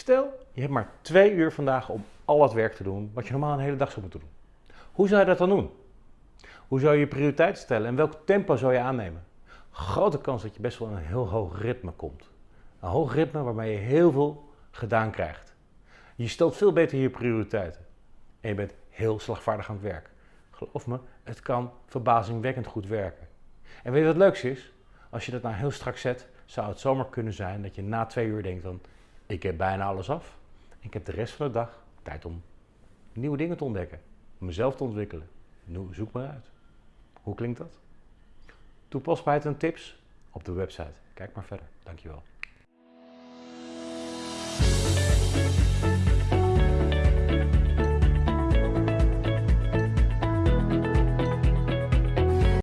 Stel, je hebt maar twee uur vandaag om al het werk te doen wat je normaal een hele dag zou moeten doen. Hoe zou je dat dan doen? Hoe zou je je prioriteit stellen en welk tempo zou je aannemen? Grote kans dat je best wel in een heel hoog ritme komt. Een hoog ritme waarmee je heel veel gedaan krijgt. Je stelt veel beter je prioriteiten. En je bent heel slagvaardig aan het werk. Geloof me, het kan verbazingwekkend goed werken. En weet je wat het leukste is? Als je dat nou heel strak zet, zou het zomaar kunnen zijn dat je na twee uur denkt dan, ik heb bijna alles af. Ik heb de rest van de dag tijd om nieuwe dingen te ontdekken, mezelf te ontwikkelen. Zoek maar uit. Hoe klinkt dat? Toepasbaarheid en tips op de website. Kijk maar verder. Dankjewel.